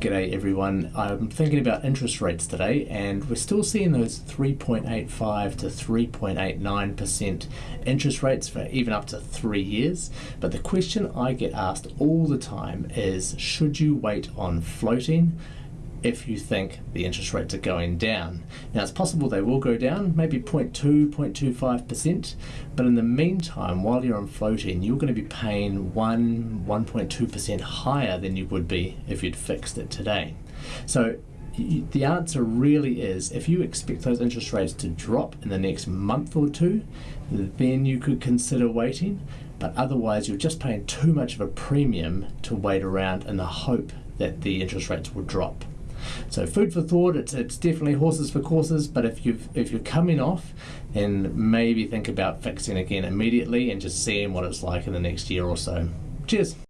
G'day everyone. I'm thinking about interest rates today, and we're still seeing those 3.85 to 3.89% interest rates for even up to three years. But the question I get asked all the time is should you wait on floating? If you think the interest rates are going down. Now it's possible they will go down, maybe 0.2, 0.25%, but in the meantime, while you're on floating, you're going to be paying 1, 1.2% higher than you would be if you'd fixed it today. So the answer really is if you expect those interest rates to drop in the next month or two, then you could consider waiting. But otherwise, you're just paying too much of a premium to wait around in the hope that the interest rates will drop. So food for thought. It's it's definitely horses for courses. But if you if you're coming off, then maybe think about fixing again immediately and just seeing what it's like in the next year or so. Cheers.